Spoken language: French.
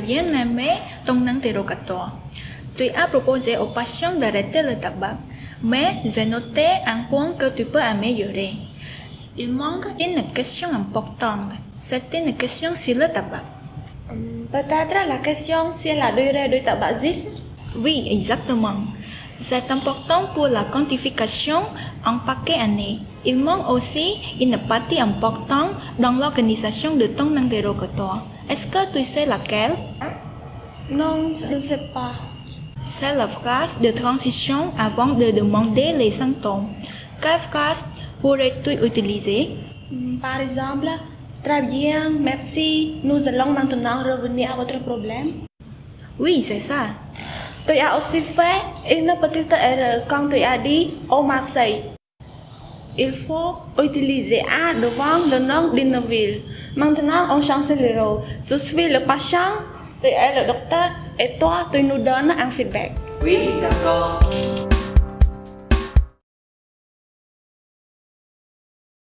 bien aimé ton interrogatoire. Tu as proposé aux patients d'arrêter le tabac, mais j'ai noté un point que tu peux améliorer. Il manque une question importante. C'est une question sur le tabac. Peut-être la question c'est la durée du tabagisme Oui, exactement. C'est important pour la quantification en paquet année. Il manque aussi une partie importante dans l'organisation de ton interrogatoire. Est-ce que tu sais laquelle? Non, je ne sais pas. C'est la phrase de transition avant de demander les symptômes. Quelle phrase pourrais-tu utiliser? Par exemple, très bien, merci. Nous allons maintenant revenir à votre problème. Oui, c'est ça. Tu as aussi fait une petite erreur quand tu as dit au Marseille. Il faut utiliser A devant le nom d'une ville. Maintenant, on change le rôle. Je suis le patient, tu es le docteur, et toi, tu nous donnes un feedback. Oui, d'accord.